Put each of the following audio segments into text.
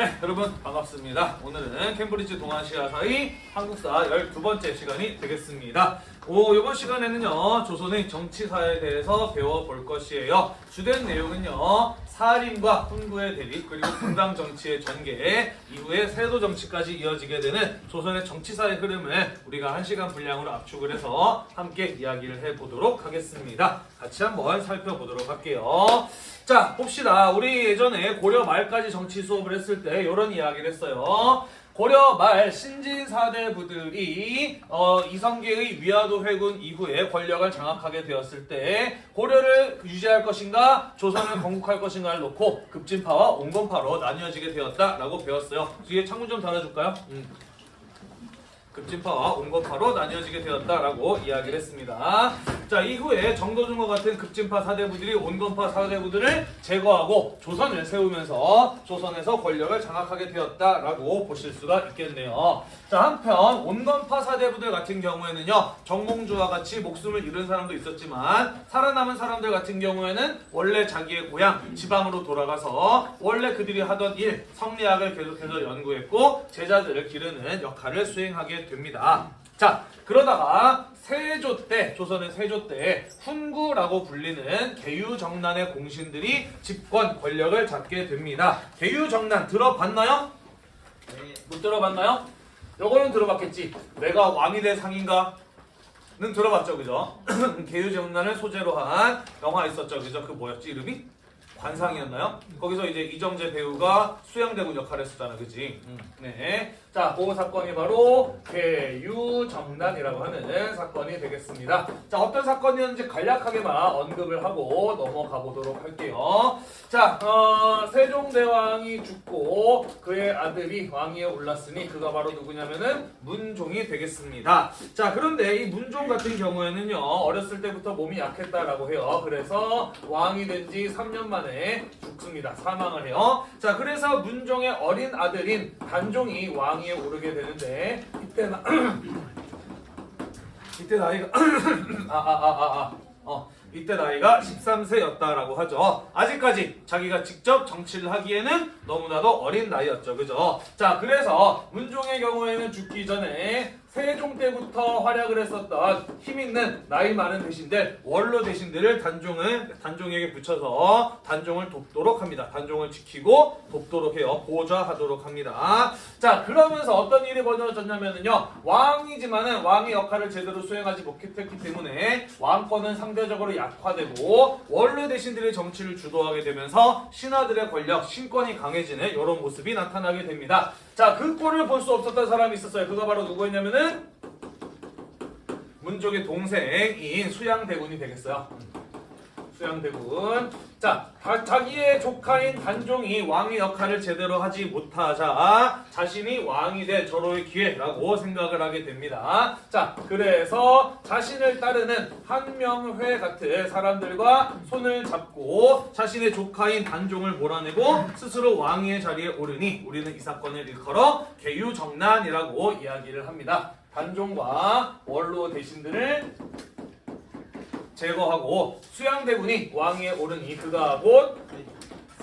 네, 여러분 반갑습니다. 오늘은 캠브리지 동아시아사의 한국사 12번째 시간이 되겠습니다. 오, 이번 시간에는요, 조선의 정치사에 대해서 배워볼 것이에요. 주된 내용은요, 사림과 훈구의 대립, 그리고 분당 정치의 전개, 이후에 세도 정치까지 이어지게 되는 조선의 정치사의 흐름을 우리가 한 시간 분량으로 압축을 해서 함께 이야기를 해보도록 하겠습니다. 같이 한번 살펴보도록 할게요. 자, 봅시다. 우리 예전에 고려 말까지 정치 수업을 했을 때 이런 이야기를 했어요. 고려 말 신진 사대부들이 어, 이성계의 위화도 회군 이후에 권력을 장악하게 되었을 때 고려를 유지할 것인가 조선을 건국할 것인가를 놓고 급진파와 온건파로 나뉘어지게 되었다라고 배웠어요. 뒤에 창문 좀 달아줄까요? 음. 급진파와 온건파로 나뉘어지게 되었다라고 이야기를 했습니다. 자 이후에 정도준과 같은 급진파 사대부들이 온건파 사대부들을 제거하고 조선을 세우면서 조선에서 권력을 장악하게 되었다라고 보실 수가 있겠네요. 자 한편 온건파 사대부들 같은 경우에는요 정몽주와 같이 목숨을 잃은 사람도 있었지만 살아남은 사람들 같은 경우에는 원래 자기의 고향 지방으로 돌아가서 원래 그들이 하던 일 성리학을 계속해서 연구했고 제자들을 기르는 역할을 수행하게 됩니다. 자 그러다가 세조 때 조선의 세조 때 훈구라고 불리는 개유정난의 공신들이 집권 권력을 잡게 됩니다. 개유정난 들어봤나요? 못 들어봤나요? 요거는 들어봤겠지. 내가 왕이 될 상인가? 는 들어봤죠, 그죠? 개유정난을 소재로 한 영화 있었죠, 그죠? 그 뭐였지 이름이? 관상이었나요? 거기서 이제 이정재 배우가 수양대군 역할을 했었잖아, 그지? 음, 네. 자, 그 사건이 바로 개유정난이라고 하는 사건이 되겠습니다. 자, 어떤 사건이었는지 간략하게만 언급을 하고 넘어가 보도록 할게요. 자, 어, 세종대왕이 죽고 그의 아들이 왕위에 올랐으니 그가 바로 누구냐면은 문종이 되겠습니다. 자, 그런데 이 문종 같은 경우에는요, 어렸을 때부터 몸이 약했다라고 해요. 그래서 왕이 된 지 3년 만에 죽습니다. 사망을 해요. 자, 그래서 문종의 어린 아들인 단종이 왕 위에 오르게 되는데 이때 나 이때 나이가 아 아 아 아아 어 이때 나이가 13세였다라고 하죠. 아직까지 자기가 직접 정치를 하기에는 너무나도 어린 나이였죠. 그죠? 자, 그래서 문종의 경우에는 죽기 전에 세종 때부터 활약을 했었던 힘 있는 나이 많은 대신들 원로 대신들을 단종을 단종에게 붙여서 단종을 돕도록 합니다. 단종을 지키고 돕도록 해요. 보좌하도록 합니다. 자 그러면서 어떤 일이 벌어졌냐면요 왕이지만은 왕의 역할을 제대로 수행하지 못했기 때문에 왕권은 상대적으로 약화되고 원로 대신들의 정치를 주도하게 되면서 신하들의 권력 신권이 강해지는 이런 모습이 나타나게 됩니다. 자, 그 꼴을 볼 수 없었던 사람이 있었어요. 그가 바로 누구였냐면은 문종의 동생인 수양대군이 되겠어요. 수양대군. 자, 다- 자기의 조카인 단종이 왕의 역할을 제대로 하지 못하자 자신이 왕이 될 절호의 기회라고 생각을 하게 됩니다. 자, 그래서 자신을 따르는 한명회 같은 사람들과 손을 잡고 자신의 조카인 단종을 몰아내고 스스로 왕의 자리에 오르니 우리는 이 사건을 일컬어 개유정난이라고 이야기를 합니다. 단종과 원로 대신들을 제거하고 수양대군이 왕위에 오르니 그가 곧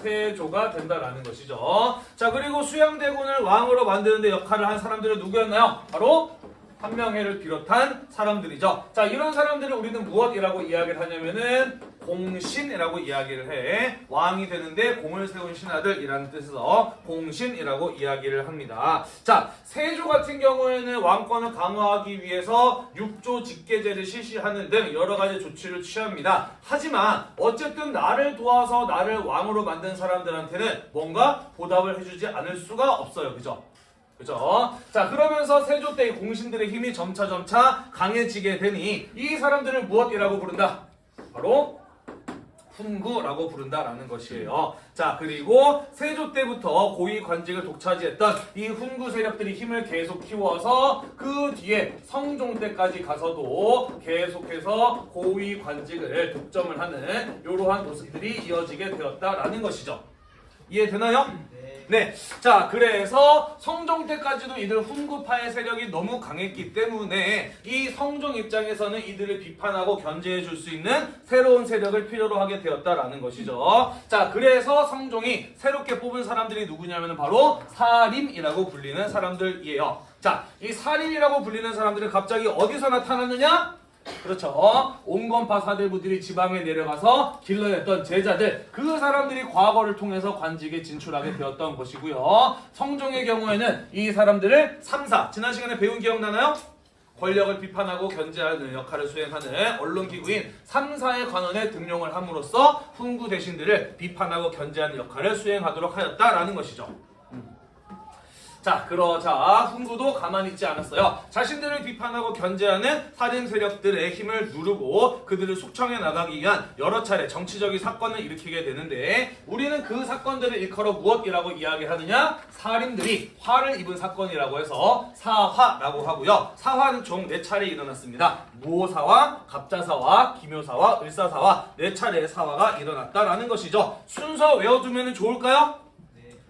세조가 된다라는 것이죠. 자 그리고 수양대군을 왕으로 만드는데 역할을 한 사람들은 누구였나요? 바로 한명회를 비롯한 사람들이죠. 자 이런 사람들을 우리는 무엇이라고 이야기를 하냐면은 공신이라고 이야기를 해. 왕이 되는데 공을 세운 신하들이라는 뜻에서 공신이라고 이야기를 합니다. 자 세조 같은 경우에는 왕권을 강화하기 위해서 육조 직계제를 실시하는 등 여러 가지 조치를 취합니다. 하지만 어쨌든 나를 도와서 나를 왕으로 만든 사람들한테는 뭔가 보답을 해주지 않을 수가 없어요. 그죠? 그죠? 자, 그러면서 세조 때의 공신들의 힘이 점차 점차 강해지게 되니 이 사람들을 무엇이라고 부른다? 바로 훈구라고 부른다라는 것이에요. 자, 그리고 세조 때부터 고위 관직을 독차지했던 이 훈구 세력들이 힘을 계속 키워서 그 뒤에 성종 때까지 가서도 계속해서 고위 관직을 독점을 하는 이러한 모습들이 이어지게 되었다라는 것이죠. 이해되나요? 네. 네. 자, 그래서 성종 때까지도 이들 훈구파의 세력이 너무 강했기 때문에 이 성종 입장에서는 이들을 비판하고 견제해 줄 수 있는 새로운 세력을 필요로 하게 되었다라는 것이죠. 자, 그래서 성종이 새롭게 뽑은 사람들이 누구냐면 바로 사림이라고 불리는 사람들이에요. 자, 이 사림이라고 불리는 사람들은 갑자기 어디서 나타났느냐? 그렇죠. 온건파 사대부들이 지방에 내려가서 길러냈던 제자들 그 사람들이 과거를 통해서 관직에 진출하게 되었던 것이고요. 성종의 경우에는 이 사람들을 3사 지난 시간에 배운 기억나나요? 권력을 비판하고 견제하는 역할을 수행하는 언론기구인 3사의 관원에 등용을 함으로써 훈구 대신들을 비판하고 견제하는 역할을 수행하도록 하였다라는 것이죠. 자, 그러자 훈구도 가만히 있지 않았어요. 자신들을 비판하고 견제하는 살인 세력들의 힘을 누르고 그들을 숙청해 나가기 위한 여러 차례 정치적인 사건을 일으키게 되는데 우리는 그 사건들을 일컬어 무엇이라고 이야기하느냐? 살인들이 화를 입은 사건이라고 해서 사화라고 하고요. 사화는 총네 차례 일어났습니다. 무호사와 갑자사와 기묘사와 을사사와 네 차례의 사화가 일어났다라는 것이죠. 순서 외워두면 좋을까요?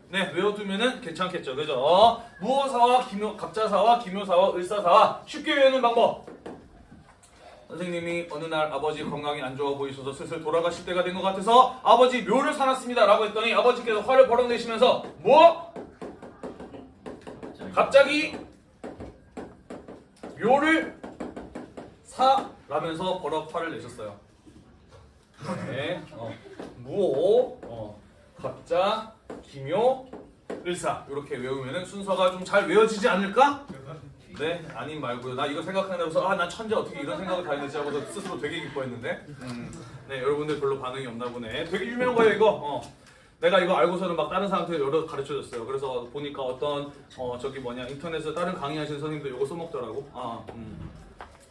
네, 외워두면은 괜찮겠죠, 그죠? 무어사와 기묘, 갑자사와 기묘사와 을사사와 쉽게 외우는 방법. 선생님이 어느 날 아버지 건강이 안 좋아 보이셔서 슬슬 돌아가실 때가 된 것 같아서 아버지 묘를 사놨습니다 라고 했더니 아버지께서 화를 버럭 내시면서 뭐? 갑자기 묘를 사 라면서 버럭 화를 내셨어요. 네, 어, 무오, 어, 갑자, 기묘, 을사 이렇게 외우면은 순서가 좀 잘 외워지지 않을까? 네, 아님 말고요. 나 이거 생각하면서 아, 난 천재 어떻게 이런 생각을 다 했는지 하고서 스스로 되게 기뻐했는데. 음, 네, 여러분들 별로 반응이 없나 보네. 되게 유명한 거예요, 이거. 어. 내가 이거 알고서는 막 다른 사람한테 여러 가르쳐 줬어요. 그래서 보니까 어떤 어 저기 뭐냐 인터넷에 다른 강의하시는 선생님도 이거 써먹더라고. 아, 음.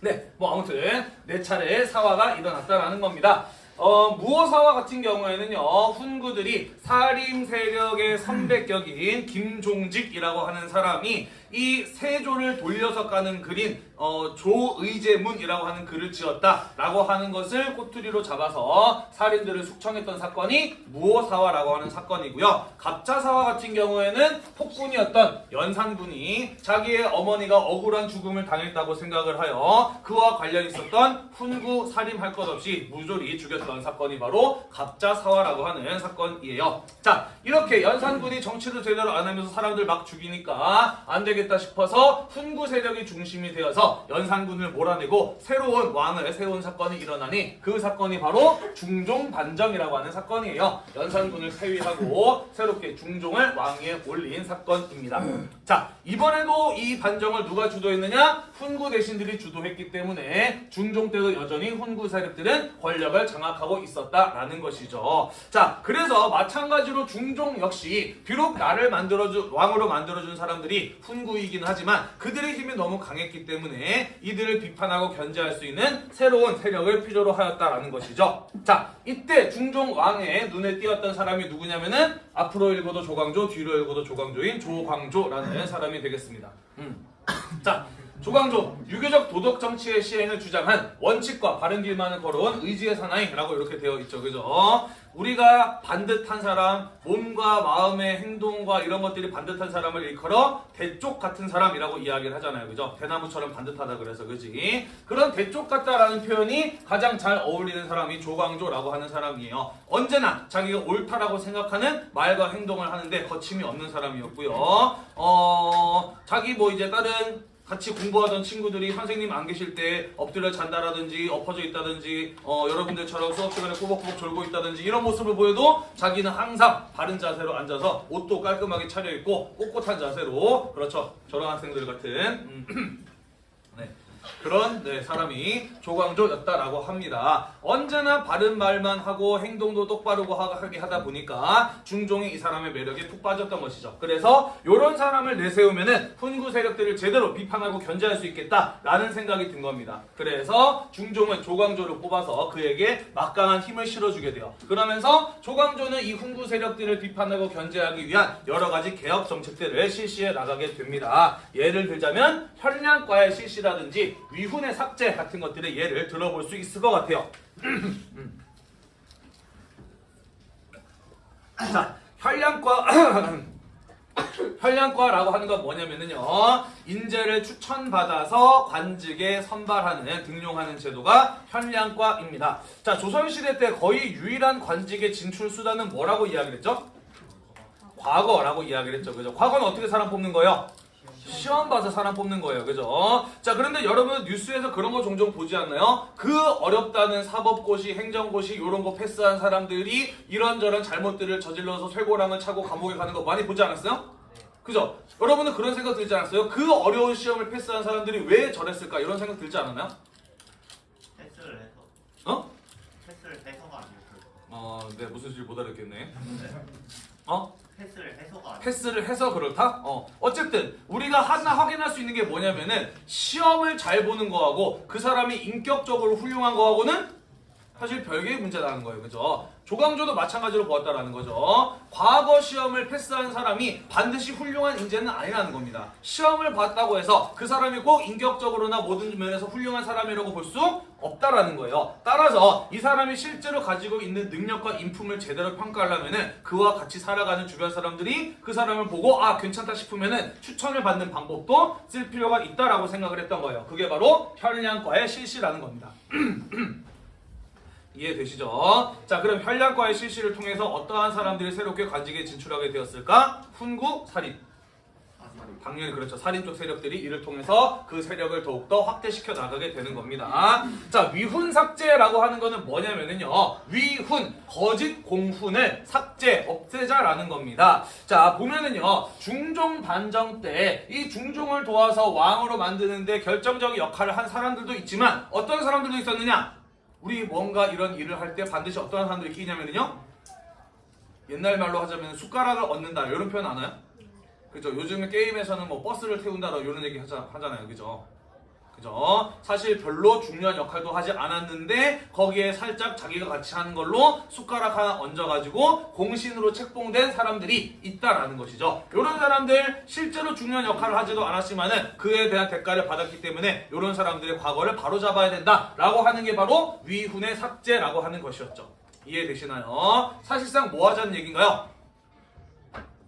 네, 뭐 아무튼 네 차례의 사화가 일어났다라는 겁니다. 어, 무어사화 같은 경우에는요, 훈구들이 사림 세력의 선배격인 김종직이라고 하는 사람이 이 세조를 돌려서 까는 글인 어, 조의제문이라고 하는 글을 지었다라고 하는 것을 꼬투리로 잡아서 살인들을 숙청했던 사건이 무어사화라고 하는 사건이고요. 갑자사화 같은 경우에는 폭군이었던 연산군이 자기의 어머니가 억울한 죽음을 당했다고 생각을 하여 그와 관련 있었던 훈구 살인할 것 없이 무조리 죽였던 사건이 바로 갑자사화라고 하는 사건이에요. 자 이렇게 연산군이 정치를 제대로 안 하면서 사람들 막 죽이니까 안 되겠다 싶어서 훈구 세력이 중심이 되어서 연산군을 몰아내고 새로운 왕을 세운 사건이 일어나니 그 사건이 바로 중종 반정이라고 하는 사건이에요. 연산군을 폐위하고 새롭게 중종을 왕위에 올린 사건입니다. 자 이번에도 이 반정을 누가 주도했느냐? 훈구 대신들이 주도했기 때문에 중종 때도 여전히 훈구 세력들은 권력을 장악하고 있었다라는 것이죠. 자 그래서 마찬가지로 중종 역시 비록 나를 만들어준 왕으로 만들어준 사람들이 훈구이긴 하지만 그들의 힘이 너무 강했기 때문에 이들을 비판하고 견제할 수 있는 새로운 세력을 필요로 하였다라는 것이죠. 자, 이때 중종 왕의 눈에 띄었던 사람이 누구냐면은 앞으로 읽어도 조광조, 뒤로 읽어도 조광조인 조광조라는 사람이 되겠습니다. 음. 자, 조광조 유교적 도덕 정치의 시행을 주장한 원칙과 바른 길만을 걸어온 의지의 사나이라고 이렇게 되어 있죠, 그죠? 우리가 반듯한 사람, 몸과 마음의 행동과 이런 것들이 반듯한 사람을 일컬어 대쪽 같은 사람이라고 이야기를 하잖아요, 그죠? 대나무처럼 반듯하다 그래서 그지? 그런 대쪽 같다라는 표현이 가장 잘 어울리는 사람이 조광조라고 하는 사람이에요. 언제나 자기가 옳다라고 생각하는 말과 행동을 하는데 거침이 없는 사람이었고요. 어, 자기 뭐 이제 다른 같이 공부하던 친구들이 선생님 안 계실 때 엎드려 잔다라든지 엎어져 있다든지 어, 여러분들처럼 수업 시간에 꾸벅꾸벅 졸고 있다든지 이런 모습을 보여도 자기는 항상 바른 자세로 앉아서 옷도 깔끔하게 차려입고 꼿꼿한 자세로 그렇죠 저런 학생들 같은. 그런 네, 사람이 조광조였다라고 합니다. 언제나 바른 말만 하고 행동도 똑바르고 하게 하다 보니까 중종이 이 사람의 매력에 푹 빠졌던 것이죠. 그래서 이런 사람을 내세우면 은 훈구 세력들을 제대로 비판하고 견제할 수 있겠다라는 생각이 든 겁니다. 그래서 중종은 조광조를 뽑아서 그에게 막강한 힘을 실어주게 돼요. 그러면서 조광조는 이 훈구 세력들을 비판하고 견제하기 위한 여러 가지 개혁 정책들을 실시해 나가게 됩니다. 예를 들자면 현량과의 실시라든지 위훈의 삭제 같은 것들의 예를 들어볼 수 있을 것 같아요. 자, 현량과 현량과라고 하는 건 뭐냐면은요. 인재를 추천받아서 관직에 선발하는 등용하는 제도가 현량과입니다. 자, 조선시대 때 거의 유일한 관직의 진출 수단은 뭐라고 이야기를 했죠? 과거라고 이야기를 했죠. 그죠? 과거는 어떻게 사람 뽑는 거예요? 시험 봐서 사람 뽑는 거예요. 그죠? 자, 그런데 여러분 뉴스에서 그런 거 종종 보지 않나요? 그 어렵다는 사법고시, 행정고시 이런 거 패스한 사람들이 이런저런 잘못들을 저질러서 쇠고랑을 차고 감옥에 가는 거 많이 보지 않았어요? 그죠? 여러분은 그런 생각 들지 않았어요? 그 어려운 시험을 패스한 사람들이 왜 저랬을까? 이런 생각 들지 않았나요? 패스를 해서 어? 패스를 해서가 아니고 어, 네, 무슨 소리 못 알았겠네. 어? 패스를 해서가 패스를 해서 그렇다? 어. 어쨌든 우리가 하나 확인할 수 있는 게 뭐냐면은 시험을 잘 보는 거하고 그 사람이 인격적으로 훌륭한 거하고는 사실 별개의 문제라는 거예요. 그죠? 조강조도 마찬가지로 보았다라는 거죠. 과거 시험을 패스한 사람이 반드시 훌륭한 인재는 아니라는 겁니다. 시험을 봤다고 해서 그 사람이 꼭 인격적으로나 모든 면에서 훌륭한 사람이라고 볼 수 없다라는 거예요. 따라서 이 사람이 실제로 가지고 있는 능력과 인품을 제대로 평가하려면 은 그와 같이 살아가는 주변 사람들이 그 사람을 보고 아 괜찮다 싶으면 은 추천을 받는 방법도 쓸 필요가 있다라고 생각을 했던 거예요. 그게 바로 현량과의 실시라는 겁니다. 이해되시죠? 자, 그럼 현량과의 실시를 통해서 어떠한 사람들이 새롭게 관직에 진출하게 되었을까? 훈구, 살인. 당연히 그렇죠. 살인 쪽 세력들이 이를 통해서 그 세력을 더욱더 확대시켜 나가게 되는 겁니다. 자, 위훈 삭제라고 하는 거는 뭐냐면은요. 위훈, 거짓 공훈을 삭제, 없애자라는 겁니다. 자, 보면은요. 중종 반정 때 이 중종을 도와서 왕으로 만드는데 결정적인 역할을 한 사람들도 있지만 어떤 사람들도 있었느냐? 우리 뭔가 이런 일을 할 때 반드시 어떤 사람들이 끼냐면요 옛날 말로 하자면 숟가락을 얻는다 이런 표현 아나요? 그죠? 요즘에 게임에서는 뭐 버스를 태운다 이런 얘기 하자, 하잖아요. 그죠? 그죠? 사실 별로 중요한 역할도 하지 않았는데 거기에 살짝 자기가 같이 하는 걸로 숟가락 하나 얹어가지고 공신으로 책봉된 사람들이 있다라는 것이죠. 이런 사람들 실제로 중요한 역할을 하지도 않았지만은 그에 대한 대가를 받았기 때문에 이런 사람들의 과거를 바로잡아야 된다라고 하는 게 바로 위훈의 삭제라고 하는 것이었죠. 이해되시나요? 사실상 뭐 하자는 얘기인가요?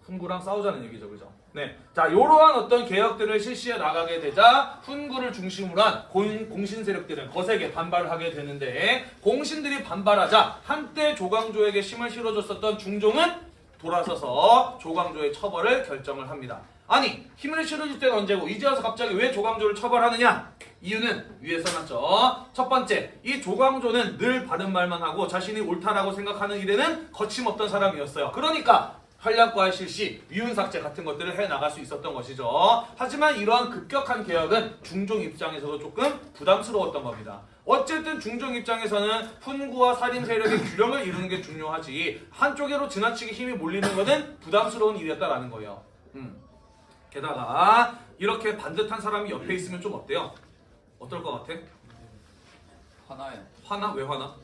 훈구랑 싸우자는 얘기죠, 그죠? 네. 자, 이러한 어떤 개혁들을 실시해 나가게 되자 훈구를 중심으로 한 공, 공신 세력들은 거세게 반발을 하게 되는데 공신들이 반발하자 한때 조광조에게 힘을 실어줬었던 중종은 돌아서서 조광조의 처벌을 결정을 합니다. 아니, 힘을 실어줄 때는 언제고 이제 와서 갑자기 왜 조광조를 처벌하느냐? 이유는 위에 써놨죠. 첫 번째, 이 조광조는 늘 바른 말만 하고 자신이 옳다라고 생각하는 일에는 거침없던 사람이었어요. 그러니까 한량과의 실시, 위훈 삭제 같은 것들을 해 나갈 수 있었던 것이죠. 하지만 이러한 급격한 개혁은 중종 입장에서도 조금 부담스러웠던 겁니다. 어쨌든 중종 입장에서는 훈구와 살인 세력의 균형을 이루는 게 중요하지 한쪽으로 지나치게 힘이 몰리는 것은 부담스러운 일이었다라는 거예요. 음. 게다가 이렇게 반듯한 사람이 옆에 있으면 좀 어때요? 어떨 것 같아? 하나요. 화나? 왜 화나?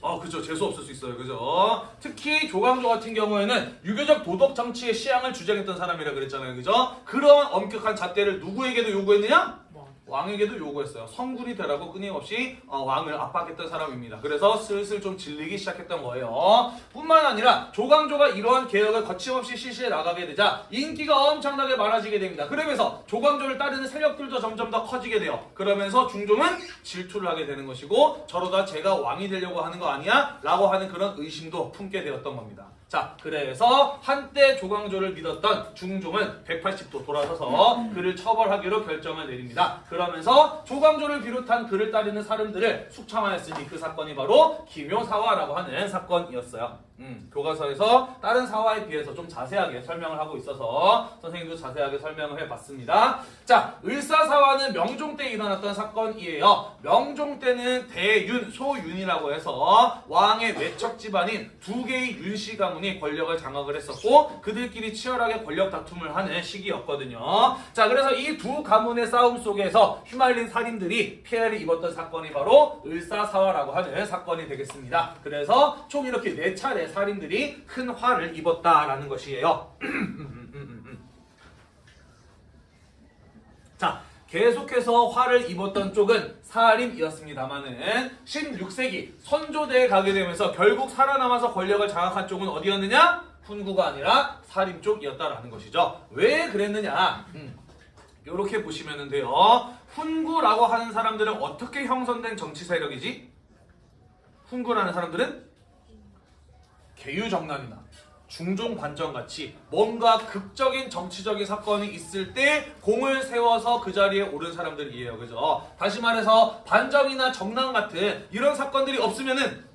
아, 그죠. 재수 없을 수 있어요. 그죠. 특히 조광조 같은 경우에는 유교적 도덕 정치의 시향을 주장했던 사람이라 그랬잖아요. 그죠. 그런 엄격한 잣대를 누구에게도 요구했느냐? 왕에게도 요구했어요. 성군이 되라고 끊임없이 어, 왕을 압박했던 사람입니다. 그래서 슬슬 좀 질리기 시작했던 거예요. 뿐만 아니라 조광조가 이러한 개혁을 거침없이 실시해 나가게 되자 인기가 엄청나게 많아지게 됩니다. 그러면서 조광조를 따르는 세력들도 점점 더 커지게 돼요. 그러면서 중종은 질투를 하게 되는 것이고 저러다 제가 왕이 되려고 하는 거 아니야? 라고 하는 그런 의심도 품게 되었던 겁니다. 자, 그래서 한때 조광조를 믿었던 중종은 180도 돌아서서 그를 처벌하기로 결정을 내립니다. 그러면서 조광조를 비롯한 그를 따르는 사람들을 숙청하였으니 그 사건이 바로 기묘사화라고 하는 사건이었어요. 음, 교과서에서 다른 사화에 비해서 좀 자세하게 설명을 하고 있어서 선생님도 자세하게 설명을 해봤습니다. 자, 을사사화는 명종 때 일어났던 사건이에요. 명종 때는 대윤, 소윤이라고 해서 왕의 외척 집안인 두 개의 윤씨 가문이 권력을 장악을 했었고 그들끼리 치열하게 권력 다툼을 하는 시기였거든요. 자, 그래서 이 두 가문의 싸움 속에서 휘말린 살인들이 피해를 입었던 사건이 바로 을사사화라고 하는 사건이 되겠습니다. 그래서 총 이렇게 네 차례 살인들이 큰 화를 입었다라는 것이에요. 자, 계속해서 화를 입었던 쪽은 사림이었습니다만은 16세기 선조대에 가게 되면서 결국 살아남아서 권력을 장악한 쪽은 어디였느냐? 훈구가 아니라 살인 쪽이었다라는 것이죠. 왜 그랬느냐? 이렇게 보시면 돼요. 훈구라고 하는 사람들은 어떻게 형성된 정치 세력이지? 훈구라는 사람들은 개유정난이나 중종관정 같이 뭔가 극적인 정치적인 사건이 있을 때 공을 세워서 그 자리에 오른 사람들이에요. 그죠? 다시 말해서 반정이나 정난 같은 이런 사건들이 없으면은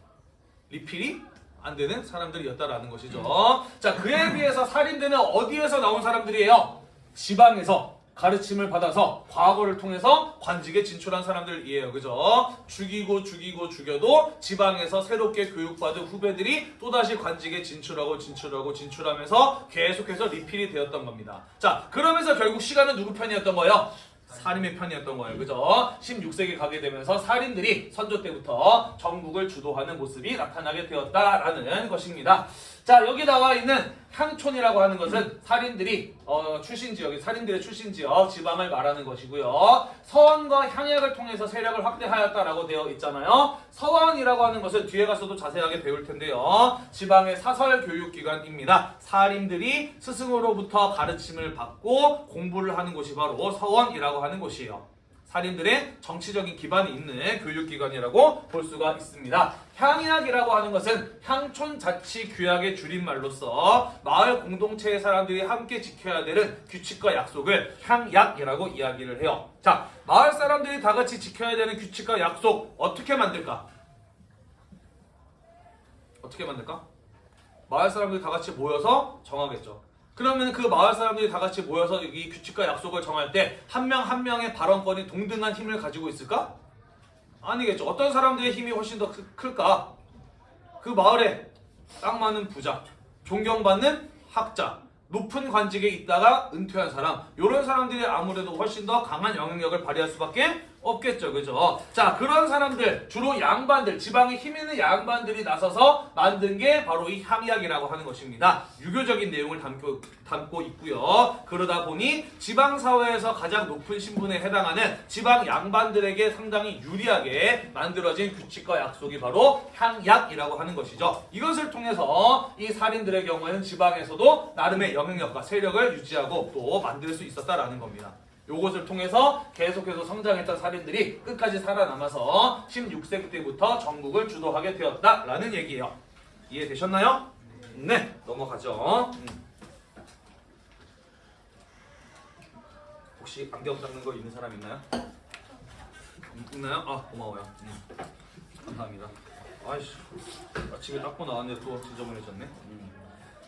리필이 안 되는 사람들이었다라는 것이죠. 자, 그에 비해서 살인대는 어디에서 나온 사람들이에요? 지방에서 가르침을 받아서 과거를 통해서 관직에 진출한 사람들이에요. 그죠? 죽이고 죽이고 죽여도 지방에서 새롭게 교육받은 후배들이 또다시 관직에 진출하고 진출하고 진출하면서 계속해서 리필이 되었던 겁니다. 자, 그러면서 결국 시간은 누구 편이었던 거예요? 살인의 편이었던 거예요. 그죠? 16세기 가게 되면서 살인들이 선조 때부터 전국을 주도하는 모습이 나타나게 되었다라는 것입니다. 자, 여기 나와 있는 향촌이라고 하는 것은 살인들이 어, 출신 지역이 살인들의 출신 지역 지방을 말하는 것이고요. 서원과 향약을 통해서 세력을 확대하였다라고 되어 있잖아요. 서원이라고 하는 것은 뒤에 가서도 자세하게 배울 텐데요. 지방의 사설 교육 기관입니다. 살인들이 스승으로부터 가르침을 받고 공부를 하는 곳이 바로 서원이라고 하는 곳이에요. 살인들의 정치적인 기반이 있는 교육기관이라고 볼 수가 있습니다. 향약이라고 하는 것은 향촌 자치 규약의 줄임말로서 마을 공동체의 사람들이 함께 지켜야 되는 규칙과 약속을 향약이라고 이야기를 해요. 자, 마을 사람들이 다 같이 지켜야 되는 규칙과 약속 어떻게 만들까? 어떻게 만들까? 마을 사람들이 다 같이 모여서 정하겠죠. 그러면 그 마을 사람들이 다 같이 모여서 이 규칙과 약속을 정할 때 한명한 명의 발언권이 동등한 힘을 가지고 있을까? 아니겠죠. 어떤 사람들의 힘이 훨씬 더 크- 클까? 그 마을에 딱 많은 부자, 존경받는 학자, 높은 관직에 있다가 은퇴한 사람, 이런 사람들이 아무래도 훨씬 더 강한 영향력을 발휘할 수밖에 없겠죠, 그죠? 자, 그런 사람들, 주로 양반들, 지방에 힘 있는 양반들이 나서서 만든 게 바로 이 향약이라고 하는 것입니다. 유교적인 내용을 담고, 담고 있고요. 그러다 보니 지방 사회에서 가장 높은 신분에 해당하는 지방 양반들에게 상당히 유리하게 만들어진 규칙과 약속이 바로 향약이라고 하는 것이죠. 이것을 통해서 이 살인들의 경우에는 지방에서도 나름의 영향력과 세력을 유지하고 또 만들 수 있었다라는 겁니다. 요것을 통해서 계속해서 성장했던 살인들이 끝까지 살아남아서 16세기 때부터 전국을 주도하게 되었다라는 얘기예요. 이해되셨나요? 네, 넘어가죠. 음. 혹시 안경 닦는 거 있는 사람 있나요? 있- 있나요? 아 고마워요. 음. 감사합니다. 아이씨 아침에 닦고 나왔는데 또 지저분해졌네. 음.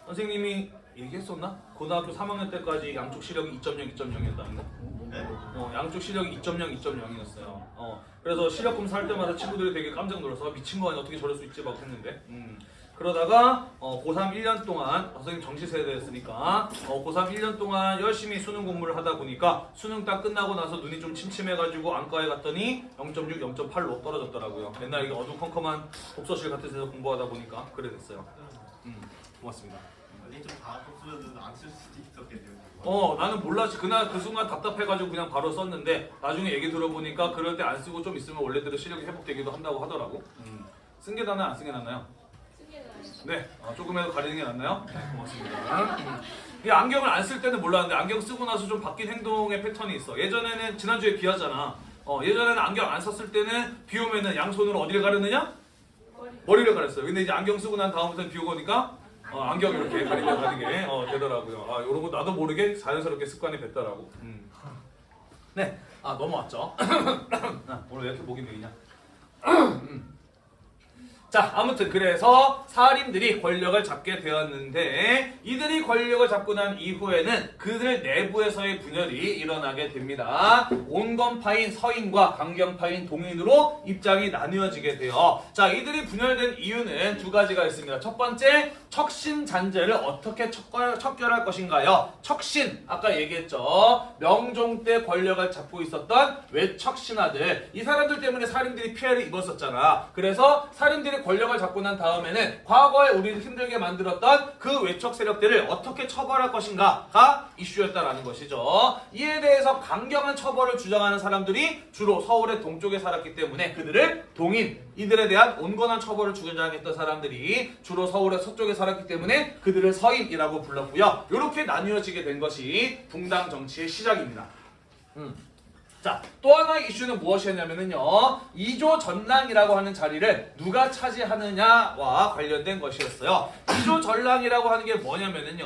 선생님이 얘기했었나? 고등학교 3학년 때까지 양쪽 시력이 2.0, 2.0이었다는 거. 양쪽 시력이 2.0, 2.0이었어요. 어, 그래서 시력 검사 할 때마다 친구들이 되게 깜짝 놀라서 미친 거 아니야 어떻게 저럴 수 있지 막 했는데. 음. 그러다가 어, 고3 1년 동안 선생님 정시 세대였으니까 어, 고3 1년 동안 열심히 수능 공부를 하다 보니까 수능 딱 끝나고 나서 눈이 좀 침침해가지고 안과에 갔더니 0.6, 0.8로 떨어졌더라고요. 맨날 이게 어두컴컴한 독서실 같은 데서 공부하다 보니까 그래 됐어요. 음, 고맙습니다. 아니 좀 다았으면 안쓸 수도 있었겠네요. 어 나는 몰랐지. 그날 그 순간 답답해가지고 그냥 바로 썼는데 나중에 얘기 들어보니까 그럴 때 안 쓰고 좀 있으면 원래대로 시력이 회복되기도 한다고 하더라고. 쓴게 낫나요? 안 쓴 게 낫나요? 네. 어, 조금이라도 가리는 게 낫나요? 네 고맙습니다. 음. 이 안경을 안 쓸 때는 몰랐는데 안경 쓰고 나서 좀 바뀐 행동의 패턴이 있어. 예전에는 지난주에 비 왔잖아. 어, 예전에는 안경 안 썼을 때는 비 오면은 양손으로 어디를 가렸느냐? 머리를 가렸어요. 근데 이제 안경 쓰고 난 다음부터는 비 오고 오니까 어, 안경 이렇게 가리며 가는 게 어, 되더라고요. 아, 이런 거 나도 모르게 자연스럽게 습관이 됐더라고. 음. 네, 아 넘어왔죠. 아, 오늘 왜 이렇게 목이 메이냐? 음. 자, 아무튼 그래서 살인들이 권력을 잡게 되었는데 이들이 권력을 잡고 난 이후에는 그들 내부에서의 분열이 일어나게 됩니다. 온건파인 서인과 강경파인 동인으로 입장이 나뉘어지게 돼요. 자, 이들이 분열된 이유는 두 가지가 있습니다. 첫 번째, 척신 잔재를 어떻게 척결, 척결할 것인가요? 척신, 아까 얘기했죠. 명종 때 권력을 잡고 있었던 외척신하들. 이 사람들 때문에 살인들이 피해를 입었었잖아. 그래서 살인들이 권력을 잡고 난 다음에는 과거에 우리를 힘들게 만들었던 그 외척 세력들을 어떻게 처벌할 것인가가 이슈였다라는 것이죠. 이에 대해서 강경한 처벌을 주장하는 사람들이 주로 서울의 동쪽에 살았기 때문에 그들을 동인, 이들에 대한 온건한 처벌을 주장했던 사람들이 주로 서울의 서쪽에 살았기 때문에 그들을 서인이라고 불렀고요. 이렇게 나뉘어지게 된 것이 붕당 정치의 시작입니다. 음. 자, 또 하나의 이슈는 무엇이었냐면요. 이조 전랑이라고 하는 자리를 누가 차지하느냐와 관련된 것이었어요. 이조 전랑이라고 하는 게 뭐냐면요.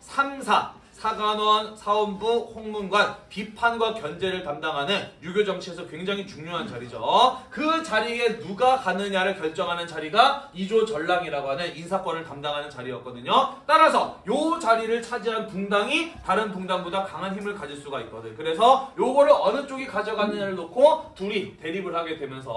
3사, 사관원, 사원부, 홍문관, 비판과 견제를 담당하는 유교 정치에서 굉장히 중요한 자리죠. 그 자리에 누가 가느냐를 결정하는 자리가 이조 전랑이라고 하는 인사권을 담당하는 자리였거든요. 따라서 요 자리를 차지한 붕당이 다른 붕당보다 강한 힘을 가질 수가 있거든. 그래서 요거를 어느 쪽이 가져가느냐를 놓고 둘이 대립을 하게 되면서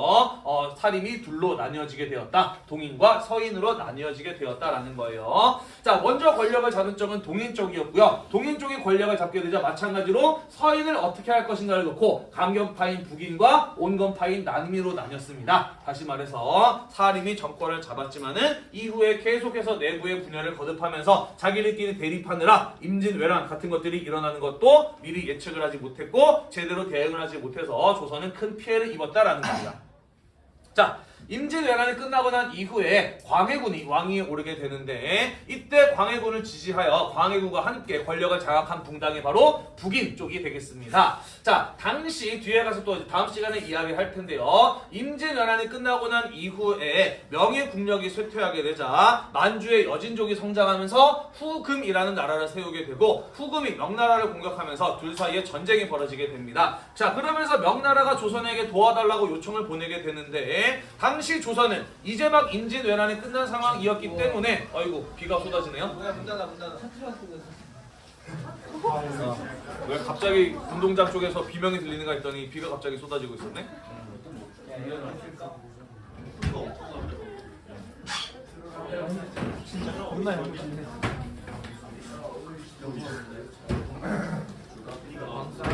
어, 사림이 둘로 나뉘어지게 되었다. 동인과 서인으로 나뉘어지게 되었다라는 거예요. 자, 먼저 권력을 잡은 쪽은 동인 쪽이었고요. 동인 쪽이 권력을 잡게 되자 마찬가지로 서인을 어떻게 할 것인가를 놓고 강경파인 북인과 온건파인 난민으로 나뉘었습니다. 다시 말해서 사림이 정권을 잡았지만은 이후에 계속해서 내부의 분열을 거듭하면서 자기들끼리 대립하느라 임진왜란 같은 것들이 일어나는 것도 미리 예측을 하지 못했고 제대로 대응을 하지 못해서 조선은 큰 피해를 입었다라는 겁니다. 자, 임진왜란이 끝나고 난 이후에 광해군이 왕위에 오르게 되는데 이때 광해군을 지지하여 광해군과 함께 권력을 장악한 붕당이 바로 북인 쪽이 되겠습니다. 자, 당시 뒤에 가서 또 다음 시간에 이야기할 텐데요. 임진왜란이 끝나고 난 이후에 명예국력이 쇠퇴하게 되자 만주의 여진족이 성장하면서 후금이라는 나라를 세우게 되고 후금이 명나라를 공격하면서 둘 사이에 전쟁이 벌어지게 됩니다. 자, 그러면서 명나라가 조선에게 도와달라고 요청을 보내게 되는데 당시 조선은 이제 막 임진왜란이 끝난 상황이었기 때문에 아이고 비가 쏟아지네요. 뭐야 문 닫아 문 닫아 어, 왜 갑자기 운동장 쪽에서 비명이 들리는가 했더니 비가 갑자기 쏟아지고 있었네. 자,